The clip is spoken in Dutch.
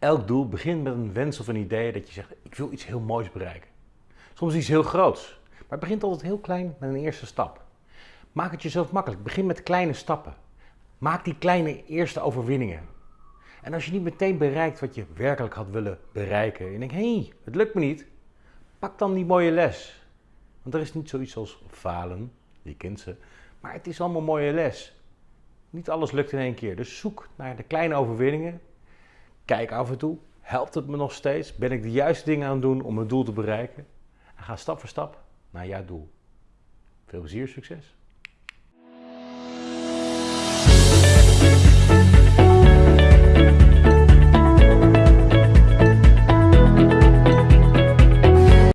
Elk doel begint met een wens of een idee dat je zegt, ik wil iets heel moois bereiken. Soms iets heel groots, maar het begint altijd heel klein met een eerste stap. Maak het jezelf makkelijk. Begin met kleine stappen. Maak die kleine eerste overwinningen. En als je niet meteen bereikt wat je werkelijk had willen bereiken, en je denkt, hé, hey, het lukt me niet, pak dan die mooie les. Want er is niet zoiets als falen, je kent ze, maar het is allemaal mooie les. Niet alles lukt in één keer, dus zoek naar de kleine overwinningen. Kijk af en toe, helpt het me nog steeds? Ben ik de juiste dingen aan het doen om mijn doel te bereiken? En ga stap voor stap naar jouw doel. Veel plezier, succes!